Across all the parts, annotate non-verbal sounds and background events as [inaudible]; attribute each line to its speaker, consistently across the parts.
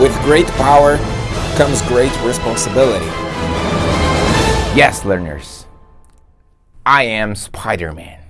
Speaker 1: With great power comes great responsibility. Yes, learners. I am Spider-Man.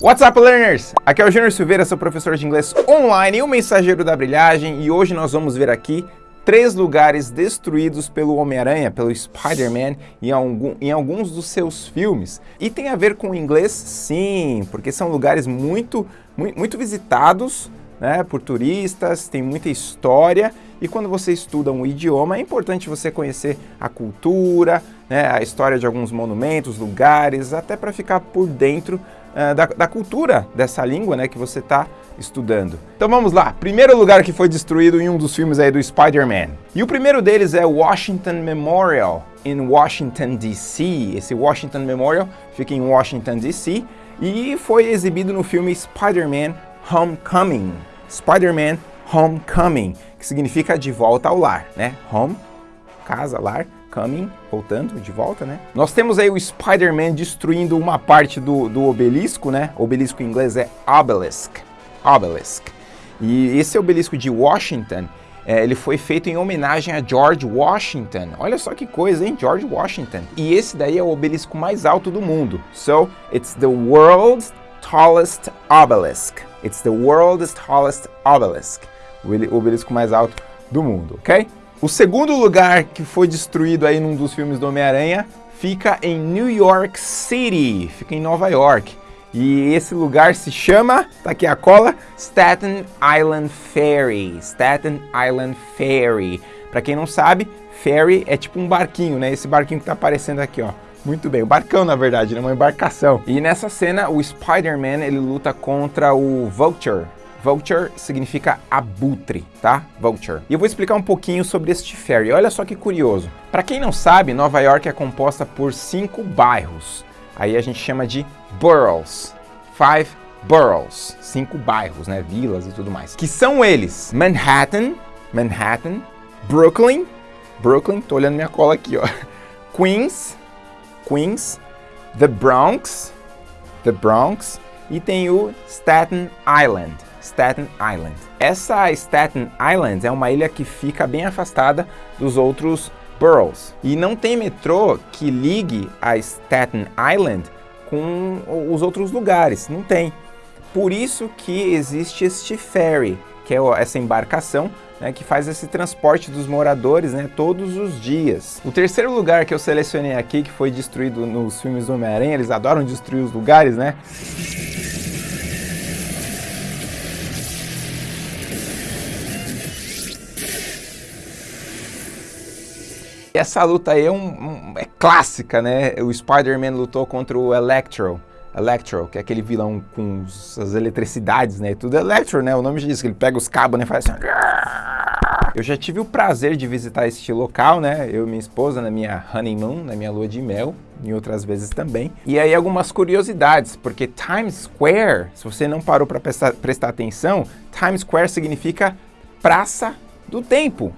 Speaker 1: What's up, learners? Aqui é o Júnior Silveira, seu professor de inglês online e o mensageiro da brilhagem, e hoje nós vamos ver aqui três lugares destruídos pelo Homem-Aranha, pelo Spider-Man, em, algum, em alguns dos seus filmes. E tem a ver com o inglês? Sim, porque são lugares muito, muito, muito visitados né, por turistas, tem muita história e quando você estuda um idioma é importante você conhecer a cultura, né, a história de alguns monumentos, lugares, até para ficar por dentro uh, da, da, cultura dessa língua né, que você está estudando. Então vamos lá, primeiro lugar que foi destruído em um dos filmes aí do Spider-Man. E o primeiro deles é Washington Memorial, em Washington DC. Esse Washington Memorial fica em Washington DC e foi exibido no filme Spider-Man Homecoming. Spider-Man Homecoming, que significa de volta ao lar, né? Home, casa, lar, coming, voltando, de volta, né? Nós temos aí o Spider-Man destruindo uma parte do, do obelisco, né? Obelisco em inglês é obelisk, obelisk. E esse obelisco de Washington, é, ele foi feito em homenagem a George Washington. Olha só que coisa, hein? George Washington. E esse daí é o obelisco mais alto do mundo. So, it's the world's tallest obelisk. It's the world's tallest obelisk. O obelisco mais alto do mundo, ok? O segundo lugar que foi destruído aí num dos filmes do Homem-Aranha fica em New York City, fica em Nova York. E esse lugar se chama, tá aqui a cola, Staten Island Ferry. Staten Island Ferry. Para quem não sabe, ferry é tipo um barquinho, né? Esse barquinho que tá aparecendo aqui, ó. Muito bem, o barcão na verdade, né? uma embarcação. E nessa cena o Spider-Man ele luta contra o Vulture. Vulture significa abutre, tá? Vulture. E eu vou explicar um pouquinho sobre este ferry. Olha só que curioso. Para quem não sabe, Nova York é composta por cinco bairros. Aí a gente chama de boroughs. Five boroughs. Cinco bairros, né? Vilas e tudo mais. Que são eles: Manhattan, Manhattan, Brooklyn, Brooklyn, tô olhando minha cola aqui, ó. [laughs] Queens, Queens, The Bronx, The Bronx e tem o Staten Island, Staten Island. Essa Staten Island é uma ilha que fica bem afastada dos outros boroughs e não tem metrô que ligue a Staten Island com os outros lugares, não tem. Por isso que existe este ferry, que é essa embarcação né, que faz esse transporte dos moradores né, todos os dias. O terceiro lugar que eu selecionei aqui, que foi destruído nos filmes do Homem-Aranha, eles adoram destruir os lugares, né? Essa luta aí é, um, um, é clássica, né? O Spider-Man lutou contra o Electro, Electro, que é aquele vilão com as eletricidades, né? Tudo Electro, né? O nome diz que ele pega os cabos, né? Faz assim. Eu já tive o prazer de visitar este local, né? Eu e minha esposa na minha honeymoon, na minha lua de mel, em outras vezes também. E aí algumas curiosidades, porque Times Square, se você não parou para prestar, prestar atenção, Times Square significa Praça do Tempo.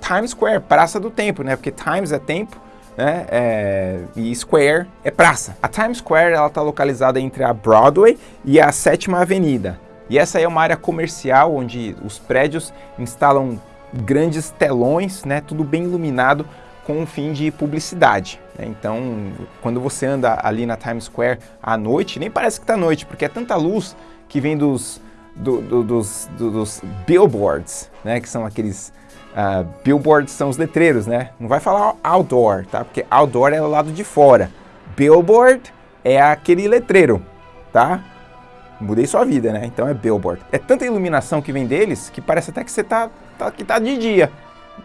Speaker 1: Times Square, Praça do Tempo, né? Porque Times é tempo né? É, e Square é praça. A Times Square ela está localizada entre a Broadway e a Sétima Avenida. E essa é uma área comercial onde os prédios instalam grandes telões, né? Tudo bem iluminado com um fim de publicidade. Né? Então, quando você anda ali na Times Square à noite, nem parece que está noite, porque é tanta luz que vem dos, do, do, dos, do, dos billboards, né? Que são aqueles Uh, billboards são os letreiros, né? Não vai falar outdoor, tá? Porque outdoor é o lado de fora. Billboard é aquele letreiro, tá? Mudei sua vida, né? Então é billboard. É tanta iluminação que vem deles que parece até que você tá, tá, que tá de dia.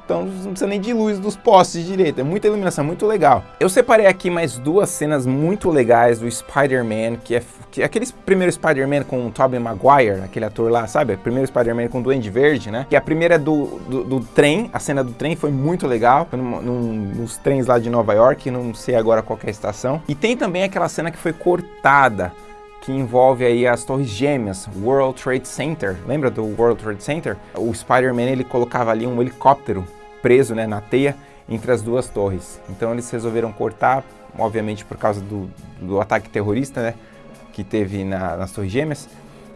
Speaker 1: Então não precisa nem de luz dos postes direito, é muita iluminação, muito legal. Eu separei aqui mais duas cenas muito legais do Spider-Man, que é, que é aquele primeiro Spider-Man com o Tobey Maguire, aquele ator lá, sabe? Primeiro Spider-Man com o Duende Verde, né? Que a primeira é do, do, do, trem, a cena do trem foi muito legal, num, num, nos trens lá de Nova York, não sei agora qual é a estação. E tem também aquela cena que foi cortada, que envolve aí as torres gêmeas, World Trade Center. Lembra do World Trade Center? O Spider-Man ele colocava ali um helicóptero preso né, na teia entre as duas torres. Então eles resolveram cortar, obviamente por causa do, do ataque terrorista né, que teve na, nas torres gêmeas.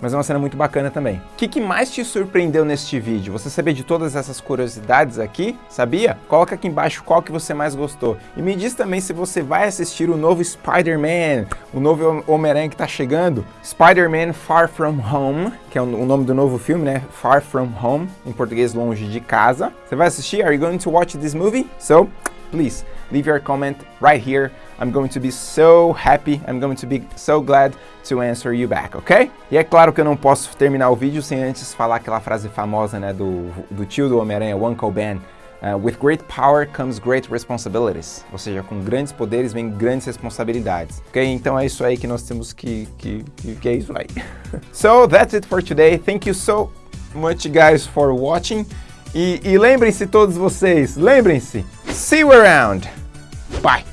Speaker 1: Mas é uma cena muito bacana também. O que, que mais te surpreendeu neste vídeo? Você sabia de todas essas curiosidades aqui? Sabia? Coloca aqui embaixo qual que você mais gostou. E me diz também se você vai assistir o novo Spider-Man, o novo Homem-Aranha que tá chegando, Spider-Man Far From Home, que é o nome do novo filme, né? Far From Home, em português longe de casa. Você vai assistir? Are you going to watch this movie? So, please leave your comment right here. I'm going to be so happy, I'm going to be so glad to answer you back, ok? E é claro que eu não posso terminar o vídeo sem antes falar aquela frase famosa, né, do, do tio do Homem-Aranha, Uncle Ben. Uh, with great power comes great responsibilities. Ou seja, com grandes poderes vem grandes responsabilidades. Ok? Então é isso aí que nós temos que... que, que, que é isso aí. [laughs] so, that's it for today. Thank you so much, guys, for watching. E, e lembrem-se todos vocês, lembrem-se, see you around. Bye.